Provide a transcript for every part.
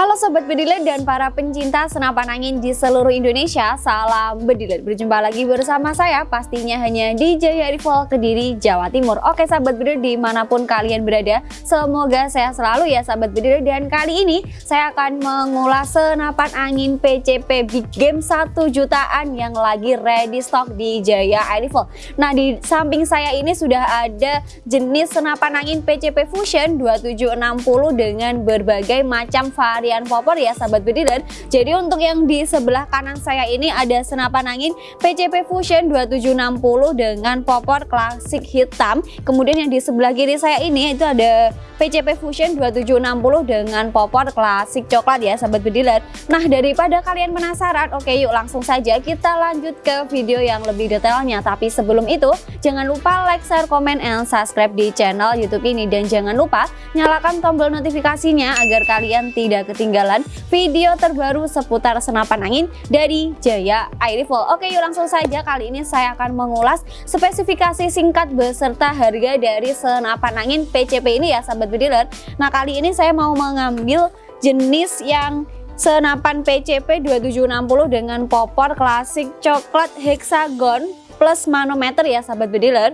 Sobat Bediler dan para pencinta senapan angin di seluruh Indonesia Salam Bediler, berjumpa lagi bersama saya pastinya hanya di Jaya Rival Kediri, Jawa Timur. Oke Sahabat Bediler di mana pun kalian berada Semoga saya selalu ya Sahabat Bediler Dan kali ini saya akan mengulas senapan angin PCP Big Game 1 jutaan yang lagi ready stock di Jaya Rifle Nah di samping saya ini sudah ada jenis senapan angin PCP Fusion 2760 dengan berbagai macam varian popor ya sahabat bediler jadi untuk yang di sebelah kanan saya ini ada senapan angin PCP Fusion 2760 dengan popor klasik hitam. Kemudian yang di sebelah kiri saya ini itu ada PCP Fusion 2760 dengan popor klasik coklat ya sahabat bediler nah daripada kalian penasaran oke yuk langsung saja kita lanjut ke video yang lebih detailnya. Tapi sebelum itu jangan lupa like share komen and subscribe di channel youtube ini. Dan jangan lupa nyalakan tombol notifikasinya agar kalian tidak ketinggalan video terbaru seputar senapan angin dari Jaya Air. Oke yuk langsung saja kali ini saya akan mengulas spesifikasi singkat beserta harga dari senapan angin PCP ini ya sahabat bediler. Nah kali ini saya mau mengambil jenis yang senapan PCP 2760 dengan popor klasik coklat hexagon plus manometer ya sahabat bediler.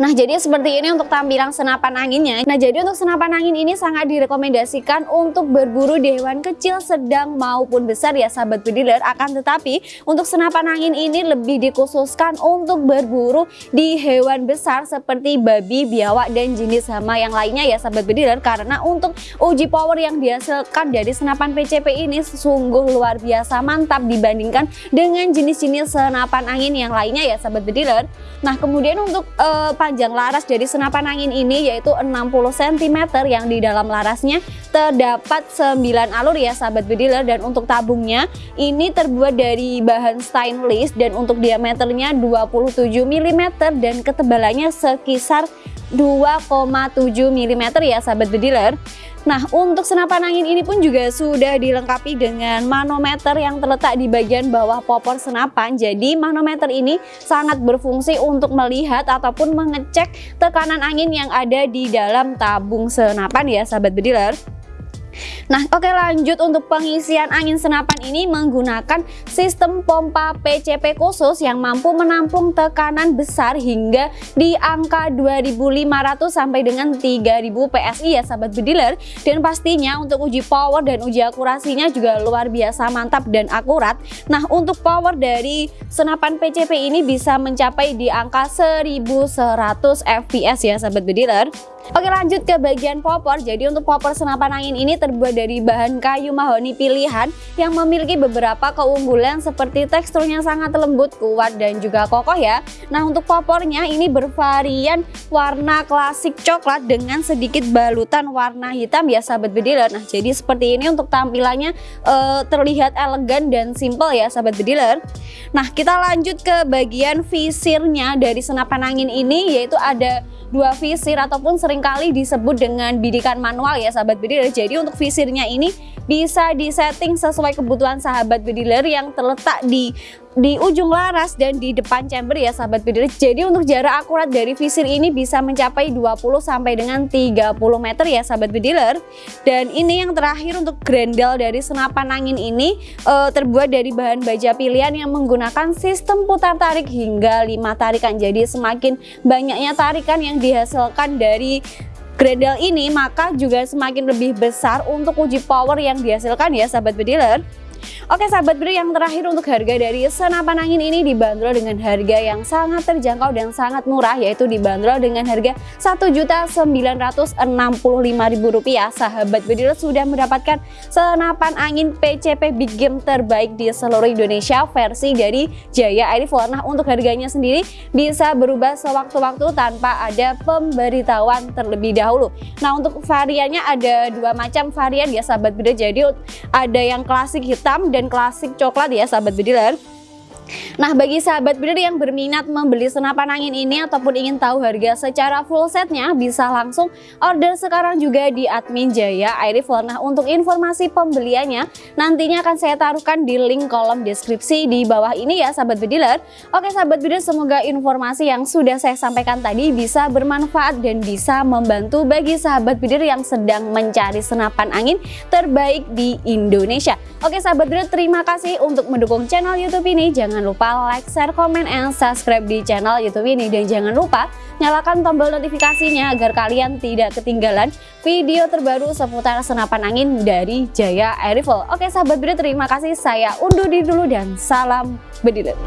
Nah jadi seperti ini untuk tampilan senapan anginnya. Nah jadi untuk senapan angin ini sangat direkomendasikan untuk berburu di hewan kecil sedang maupun besar ya sahabat bediler Akan tetapi untuk senapan angin ini lebih dikhususkan untuk berburu di hewan besar seperti babi, biawak dan jenis hama yang lainnya ya sahabat bediler Karena untuk uji power yang dihasilkan dari senapan PCP ini sungguh luar biasa mantap dibandingkan dengan jenis-jenis senapan angin yang lainnya ya sahabat bediler Nah kemudian untuk uh, panjang laras dari senapan angin ini yaitu 60 cm yang di dalam larasnya terdapat 9 alur ya sahabat bediler dan untuk tabungnya ini terbuat dari bahan stainless dan untuk diameternya 27 mm dan ketebalannya sekisar 2,7 mm ya sahabat bediler Nah untuk senapan angin ini pun juga sudah dilengkapi dengan manometer yang terletak di bagian bawah popor senapan. Jadi manometer ini sangat berfungsi untuk melihat ataupun mengecek tekanan angin yang ada di dalam tabung senapan ya sahabat bediler Nah oke lanjut untuk pengisian angin senapan ini menggunakan sistem pompa PCP khusus yang mampu menampung tekanan besar hingga di angka 2500 sampai dengan 3000 PSI ya sahabat bediler. Dan pastinya untuk uji power dan uji akurasinya juga luar biasa mantap dan akurat. Nah untuk power dari senapan PCP ini bisa mencapai di angka 1100 fps ya sahabat bediler Oke lanjut ke bagian popor. Jadi untuk popor senapan angin ini terbuat dari bahan kayu mahoni pilihan yang memiliki beberapa keunggulan seperti teksturnya sangat lembut, kuat dan juga kokoh ya. Nah untuk popornya ini bervarian warna klasik coklat dengan sedikit balutan warna hitam ya sahabat bediler. Nah jadi seperti ini untuk tampilannya uh, terlihat elegan dan simple ya sahabat bediler. Nah kita lanjut ke bagian visirnya dari senapan angin ini yaitu ada dua visir ataupun sering kali disebut dengan bidikan manual ya sahabat bediler. Jadi untuk visirnya ini bisa disetting sesuai kebutuhan sahabat bediler yang terletak di di ujung laras dan di depan chamber ya sahabat bediler jadi untuk jarak akurat dari visir ini bisa mencapai 20 sampai dengan 30 meter ya sahabat bediler dan ini yang terakhir untuk grendel dari senapan angin ini uh, terbuat dari bahan baja pilihan yang menggunakan sistem putar tarik hingga 5 tarikan. Jadi semakin banyaknya tarikan yang dihasilkan dari grendel ini maka juga semakin lebih besar untuk uji power yang dihasilkan ya sahabat bediler Oke sahabat bro yang terakhir untuk harga dari senapan angin ini dibanderol dengan harga yang sangat terjangkau dan sangat murah yaitu dibanderol dengan harga Rp1.965.000 sahabat bediler sudah mendapatkan senapan angin PCP Big Game terbaik di seluruh Indonesia. Versi dari Jaya Air Nah untuk harganya sendiri bisa berubah sewaktu-waktu tanpa ada pemberitahuan terlebih dahulu. Nah untuk variannya ada dua macam varian ya sahabat bediler jadi ada yang klasik hitam dan klasik coklat ya sahabat bediler Nah bagi sahabat breeder yang berminat membeli senapan angin ini ataupun ingin tahu harga secara full setnya bisa langsung order sekarang juga di admin Jaya Air Rifle. Nah untuk informasi pembeliannya nantinya akan saya taruhkan di link kolom deskripsi di bawah ini ya sahabat bediler. Oke sahabat bediler semoga informasi yang sudah saya sampaikan tadi bisa bermanfaat dan bisa membantu bagi sahabat bediler yang sedang mencari senapan angin terbaik di Indonesia. Oke sahabat bediler terima kasih untuk mendukung channel YouTube ini. Jangan lupa lupa like, share, komen, and subscribe di channel YouTube ini. Dan jangan lupa nyalakan tombol notifikasinya agar kalian tidak ketinggalan video terbaru seputar senapan angin dari Jaya Air. Oke sahabat bediler terima kasih. Saya undur diri dulu dan salam bediler.